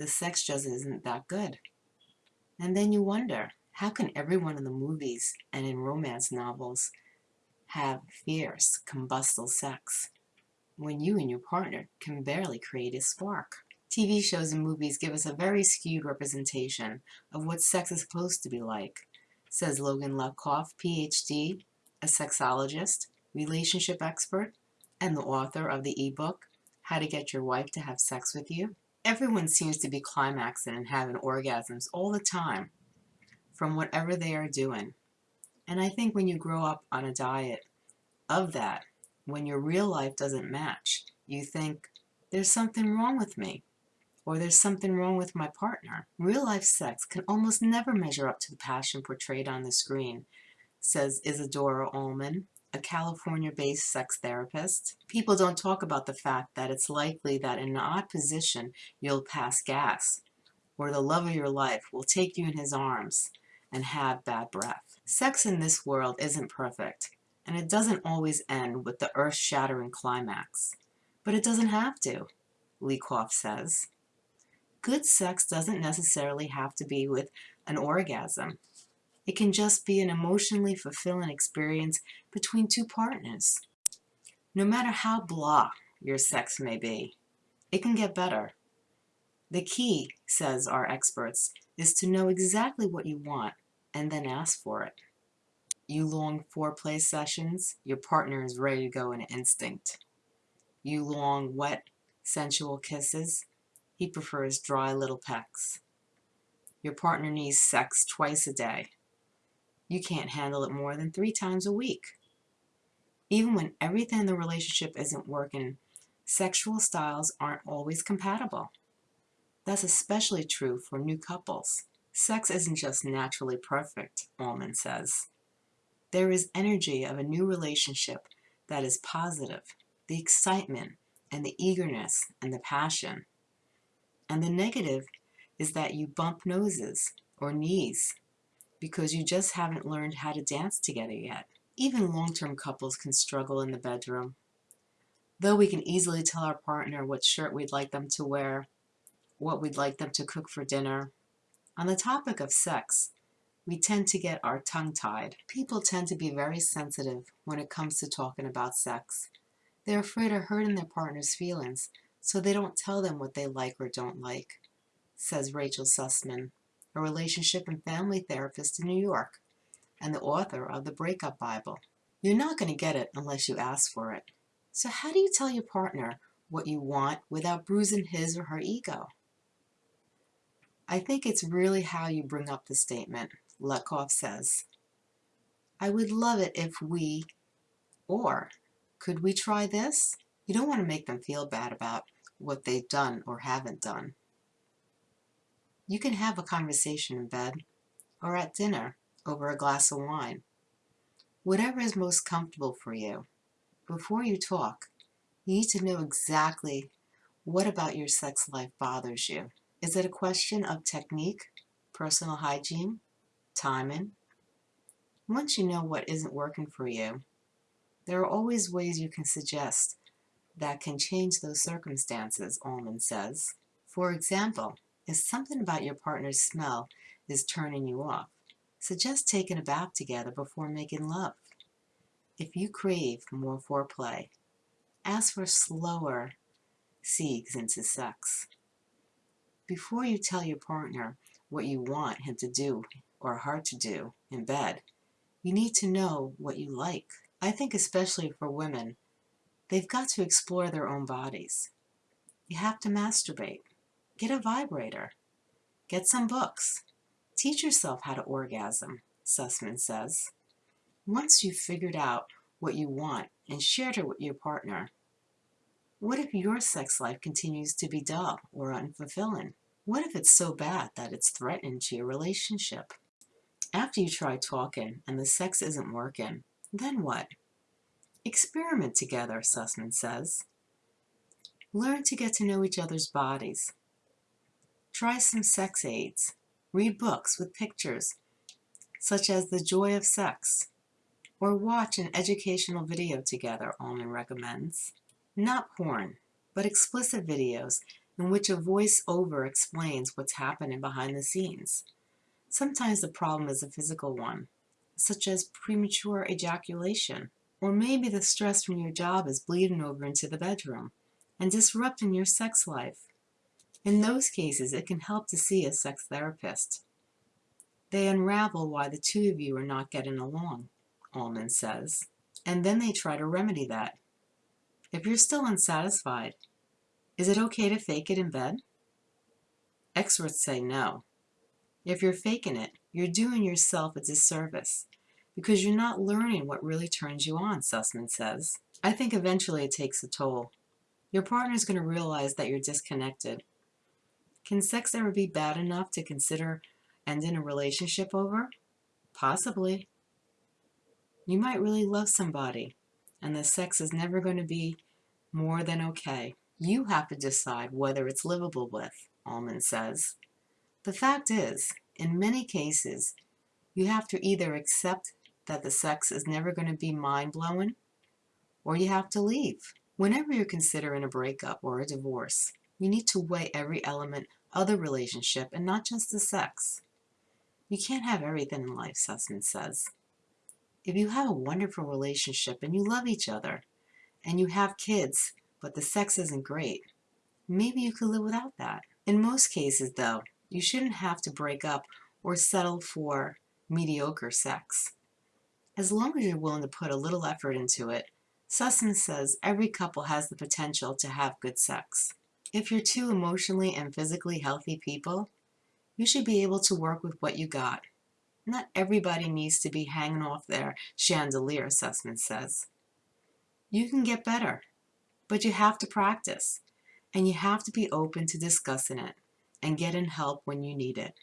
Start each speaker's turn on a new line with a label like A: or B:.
A: the sex just isn't that good. And then you wonder, how can everyone in the movies and in romance novels have fierce, combustible sex when you and your partner can barely create a spark? TV shows and movies give us a very skewed representation of what sex is supposed to be like, says Logan Levkoff, PhD, a sexologist, relationship expert, and the author of the ebook, How to Get Your Wife to Have Sex With You. Everyone seems to be climaxing and having orgasms all the time from whatever they are doing. And I think when you grow up on a diet of that, when your real life doesn't match, you think, there's something wrong with me or there's something wrong with my partner. Real life sex can almost never measure up to the passion portrayed on the screen, says Isadora Alman, a California-based sex therapist. People don't talk about the fact that it's likely that in an odd position you'll pass gas, or the love of your life will take you in his arms and have bad breath. Sex in this world isn't perfect, and it doesn't always end with the earth-shattering climax. But it doesn't have to, Levkoff says. Good sex doesn't necessarily have to be with an orgasm. It can just be an emotionally fulfilling experience between two partners. No matter how blah your sex may be, it can get better. The key, says our experts, is to know exactly what you want and then ask for it. You long foreplay sessions, your partner is ready to go in instinct. You long wet, sensual kisses, he prefers dry little pecks. Your partner needs sex twice a day. You can't handle it more than three times a week. Even when everything in the relationship isn't working, sexual styles aren't always compatible. That's especially true for new couples. Sex isn't just naturally perfect, Alman says. There is energy of a new relationship that is positive, the excitement and the eagerness and the passion. And the negative is that you bump noses or knees because you just haven't learned how to dance together yet. Even long-term couples can struggle in the bedroom. Though we can easily tell our partner what shirt we'd like them to wear, what we'd like them to cook for dinner. On the topic of sex, we tend to get our tongue tied. People tend to be very sensitive when it comes to talking about sex. They're afraid of hurting their partner's feelings, so they don't tell them what they like or don't like, says Rachel Sussman, a relationship and family therapist in New York and the author of the Breakup Bible. You're not going to get it unless you ask for it. So how do you tell your partner what you want without bruising his or her ego? I think it's really how you bring up the statement, Levkoff says. I would love it if we, or could we try this? You don't want to make them feel bad about what they've done or haven't done. You can have a conversation in bed or at dinner over a glass of wine. Whatever is most comfortable for you. Before you talk, you need to know exactly what about your sex life bothers you. Is it a question of technique, personal hygiene, timing? Once you know what isn't working for you, there are always ways you can suggest that can change those circumstances, Alman says. For example, if something about your partner's smell is turning you off, suggest taking a bath together before making love. If you crave more foreplay, ask for slower seeks into sex. Before you tell your partner what you want him to do or her to do in bed, you need to know what you like. I think especially for women, They've got to explore their own bodies. You have to masturbate. Get a vibrator. Get some books. Teach yourself how to orgasm, Sussman says. Once you've figured out what you want and shared it with your partner, what if your sex life continues to be dull or unfulfilling? What if it's so bad that it's threatening to your relationship? After you try talking and the sex isn't working, then what? Experiment together, Sussman says. Learn to get to know each other's bodies. Try some sex aids. Read books with pictures, such as The Joy of Sex, or watch an educational video together, Alman recommends. Not porn, but explicit videos in which a voice-over explains what's happening behind the scenes. Sometimes the problem is a physical one, such as premature ejaculation, or maybe the stress from your job is bleeding over into the bedroom and disrupting your sex life. In those cases, it can help to see a sex therapist. They unravel why the two of you are not getting along, Alman says, and then they try to remedy that. If you're still unsatisfied, is it okay to fake it in bed? Experts say no. If you're faking it, you're doing yourself a disservice because you're not learning what really turns you on, Sussman says. I think eventually it takes a toll. Your partner's going to realize that you're disconnected. Can sex ever be bad enough to consider ending a relationship over? Possibly. You might really love somebody, and the sex is never going to be more than okay. You have to decide whether it's livable with, Alman says. The fact is, in many cases, you have to either accept that the sex is never going to be mind-blowing, or you have to leave. Whenever you're considering a breakup or a divorce, you need to weigh every element of the relationship and not just the sex. You can't have everything in life, Sussman says. If you have a wonderful relationship and you love each other, and you have kids, but the sex isn't great, maybe you could live without that. In most cases, though, you shouldn't have to break up or settle for mediocre sex. As long as you're willing to put a little effort into it, Sussman says every couple has the potential to have good sex. If you're two emotionally and physically healthy people, you should be able to work with what you got. Not everybody needs to be hanging off their chandelier, Sussman says. You can get better, but you have to practice, and you have to be open to discussing it and getting help when you need it.